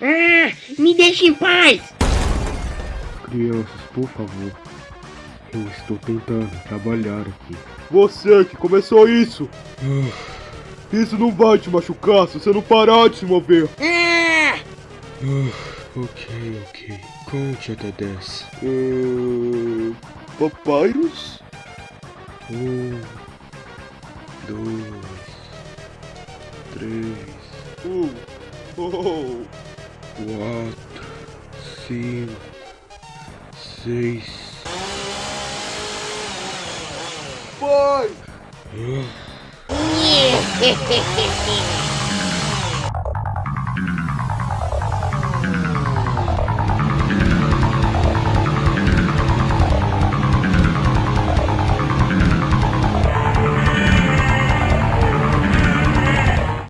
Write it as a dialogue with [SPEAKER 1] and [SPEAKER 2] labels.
[SPEAKER 1] Ah, me deixe em paz!
[SPEAKER 2] Crianças, por favor. Eu estou tentando trabalhar aqui.
[SPEAKER 3] Você que começou isso! Isso não vai te machucar se você não parar de se mover!
[SPEAKER 1] Ah!
[SPEAKER 2] ok, ok. Conte até 10.
[SPEAKER 3] Uh, Papyrus?
[SPEAKER 2] Um, dois, três,
[SPEAKER 3] Um. Oh.
[SPEAKER 2] what seem says
[SPEAKER 3] Boy!
[SPEAKER 2] yeah.